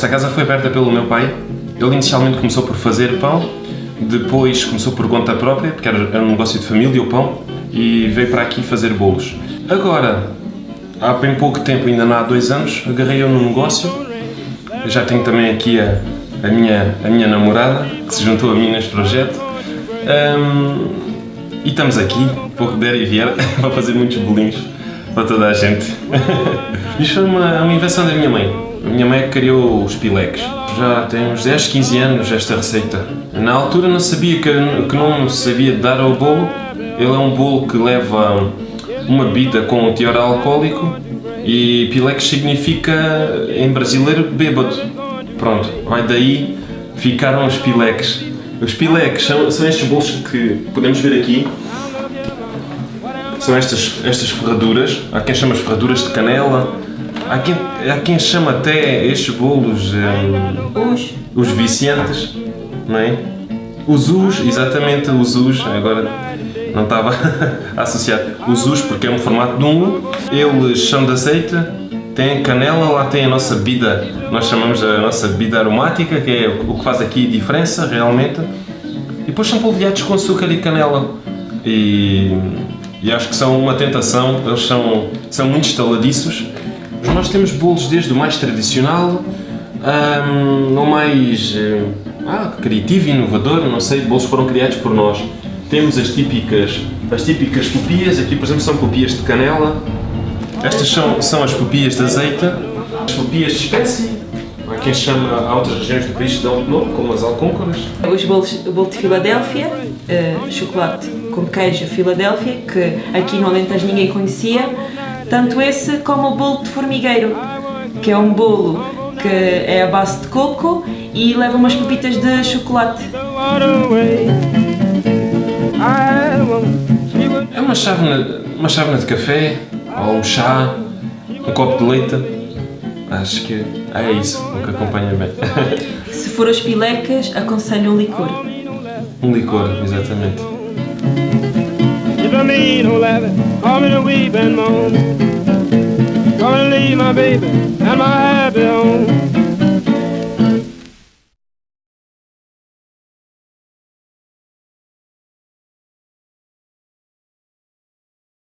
Esta casa foi aberta pelo meu pai. Ele inicialmente começou por fazer pão, depois começou por conta própria, porque era um negócio de família o pão, e veio para aqui fazer bolos. Agora, há bem pouco tempo, ainda não há dois anos, agarrei eu no negócio. Eu já tenho também aqui a, a, minha, a minha namorada, que se juntou a mim neste projeto. Um, e estamos aqui, por der e vier, para fazer muitos bolinhos para toda a gente. Isto foi uma, uma invenção da minha mãe. A minha mãe criou os pileques. Já tem uns 10, 15 anos esta receita. Na altura não sabia que, que não sabia dar ao bolo. Ele é um bolo que leva uma bebida com um teor alcoólico e pileques significa em brasileiro bêbado. Pronto, vai daí ficaram os pileques. Os pileques são, são estes bolos que podemos ver aqui. São estas, estas ferraduras. Há quem chama as ferraduras de canela. Há quem, há quem chama até estes bolos um, Os. os viciantes, não é? Os us, exatamente, os us, agora não estava a associar. Os us porque é um formato de um. Eles são de azeite, tem canela, lá tem a nossa bebida, nós chamamos a nossa bebida aromática, que é o que faz aqui diferença realmente. E depois são polvilhados com açúcar e canela. E, e acho que são uma tentação, eles são, são muito estaladiços. Nós temos bolos desde o mais tradicional um, ao mais eh, ah, criativo e inovador, não sei, bolos foram criados por nós. Temos as típicas, as típicas pupias, aqui por exemplo são pupias de canela, estas são, são as pupias de azeite, as pupias de espécie, há quem chama, há outras regiões do país dão outro nome, como as alcôncoras. Os bolos, o bolo de Filadélfia, eh, chocolate com queijo Filadélfia, que aqui no Alentejo ninguém conhecia, tanto esse como o bolo de formigueiro, que é um bolo que é a base de coco e leva umas pepitas de chocolate. É uma chávena, uma chávena de café, ou um chá, um copo de leite. Acho que é isso o que acompanha bem. Se for as pilecas, aconselho um licor. um licor, exatamente. If I need oh, no laughing, call me to weep and moan. Gonna leave my baby and my happy home.